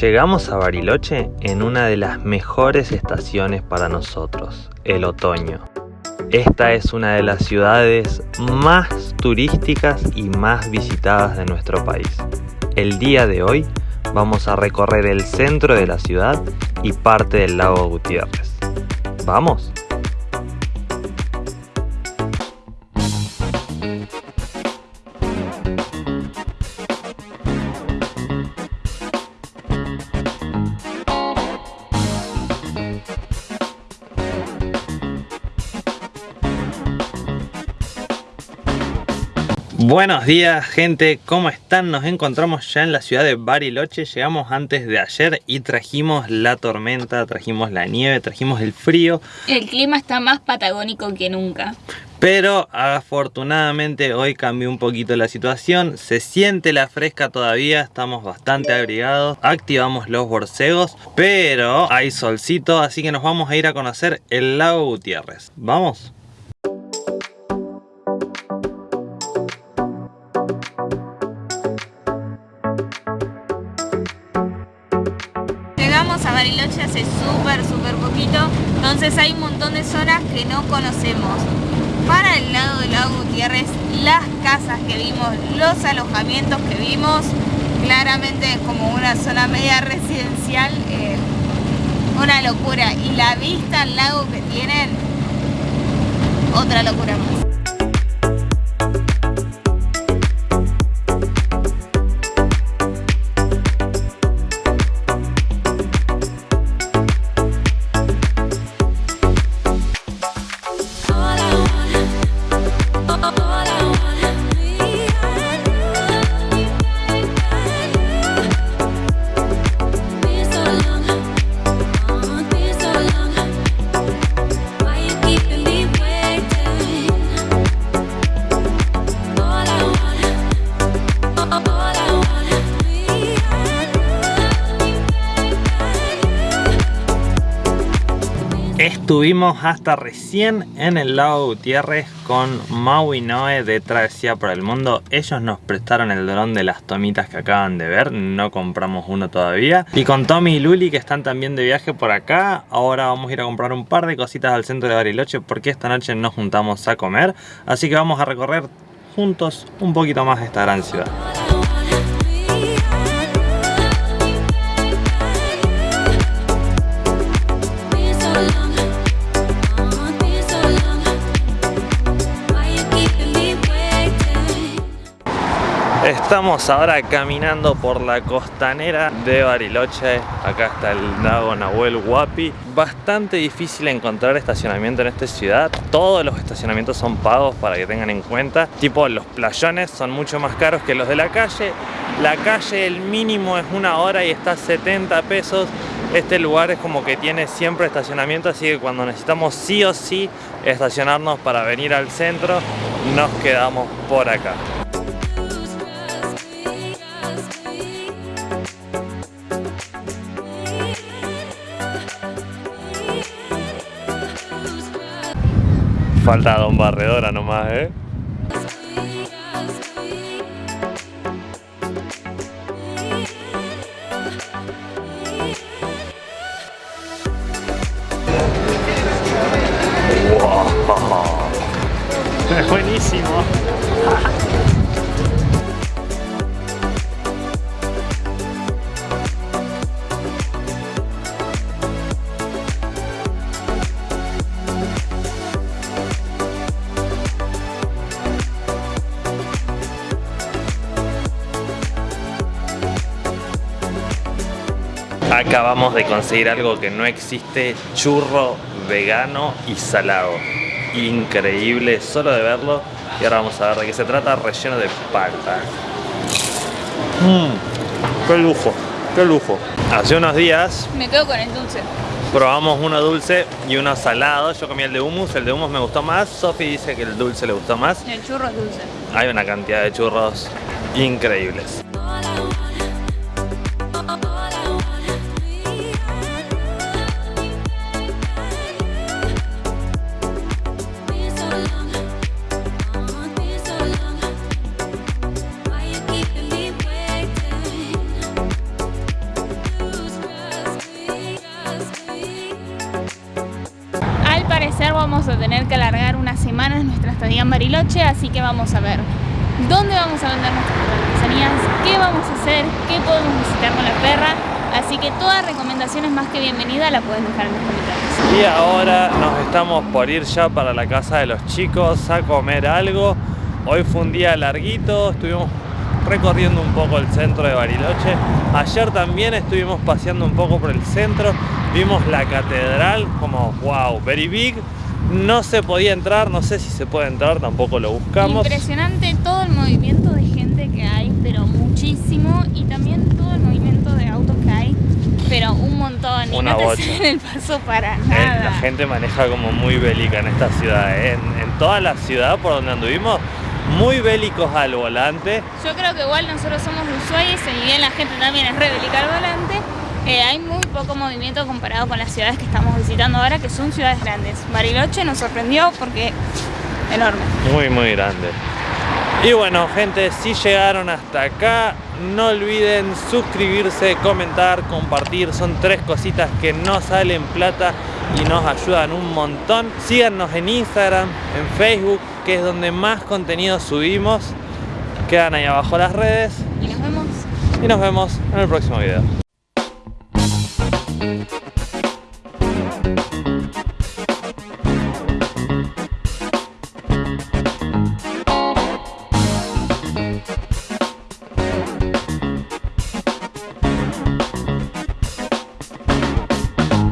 Llegamos a Bariloche en una de las mejores estaciones para nosotros, el otoño. Esta es una de las ciudades más turísticas y más visitadas de nuestro país. El día de hoy vamos a recorrer el centro de la ciudad y parte del lago Gutiérrez. ¿Vamos? Buenos días gente, ¿cómo están? Nos encontramos ya en la ciudad de Bariloche Llegamos antes de ayer y trajimos la tormenta, trajimos la nieve, trajimos el frío El clima está más patagónico que nunca pero afortunadamente hoy cambió un poquito la situación, se siente la fresca todavía, estamos bastante abrigados, activamos los borcegos, pero hay solcito, así que nos vamos a ir a conocer el lago Gutiérrez. ¿Vamos? A Bariloche hace súper, súper poquito, entonces hay un montón de zonas que no conocemos. Para el lado del lago Gutiérrez, las casas que vimos, los alojamientos que vimos, claramente es como una zona media residencial, eh, una locura. Y la vista al lago que tienen, otra locura más. Estuvimos hasta recién en el lago Gutiérrez con Mau y Noé de Travesía por el Mundo. Ellos nos prestaron el dron de las tomitas que acaban de ver, no compramos uno todavía. Y con Tommy y Luli que están también de viaje por acá. Ahora vamos a ir a comprar un par de cositas al centro de Bariloche porque esta noche nos juntamos a comer. Así que vamos a recorrer juntos un poquito más esta gran ciudad. Estamos ahora caminando por la costanera de Bariloche. Acá está el lago Nahuel Huapi. Bastante difícil encontrar estacionamiento en esta ciudad. Todos los estacionamientos son pagos para que tengan en cuenta. Tipo los playones son mucho más caros que los de la calle. La calle el mínimo es una hora y está a 70 pesos. Este lugar es como que tiene siempre estacionamiento, así que cuando necesitamos sí o sí estacionarnos para venir al centro, nos quedamos por acá. Falta Don Barredora nomás, ¿eh? Wow. Es buenísimo. Acabamos de conseguir algo que no existe, churro vegano y salado. Increíble, solo de verlo. Y ahora vamos a ver de qué se trata, relleno de palta. Mmm, qué lujo, qué lujo. Hace unos días... Me quedo con el dulce. Probamos uno dulce y uno salado. Yo comí el de hummus, el de hummus me gustó más. Sofi dice que el dulce le gustó más. El churro es dulce. Hay una cantidad de churros increíbles. Vamos a tener que alargar unas semanas nuestra estadía en Bariloche, así que vamos a ver dónde vamos a vender nuestras artesanías, qué vamos a hacer, qué podemos visitar con la perra. Así que todas recomendaciones más que bienvenida la pueden dejar en los comentarios. Y ahora nos estamos por ir ya para la casa de los chicos a comer algo. Hoy fue un día larguito, estuvimos recorriendo un poco el centro de Bariloche. Ayer también estuvimos paseando un poco por el centro. Vimos la catedral como wow, very big. No se podía entrar, no sé si se puede entrar, tampoco lo buscamos. Impresionante todo el movimiento de gente que hay, pero muchísimo. Y también todo el movimiento de autos que hay, pero un montón. Y Una no te bocha. siguen el paso para Eh, nada. La gente maneja como muy bélica en esta ciudad. eh. En, en toda la ciudad por donde anduvimos, muy bélicos al volante. Yo creo que igual nosotros somos de Ushuaia y si bien la gente también es re bélica al volante, eh, hay muy poco movimiento comparado con las ciudades que estamos visitando ahora, que son ciudades grandes. Bariloche nos sorprendió porque enorme. Muy, muy grande. Y bueno, gente, si llegaron hasta acá, no olviden suscribirse, comentar, compartir. Son tres cositas que no salen plata y nos ayudan un montón. Síganos en Instagram, en Facebook, que es donde más contenido subimos. Quedan ahí abajo las redes Y nos vemos y nos vemos en el próximo video. Thank you.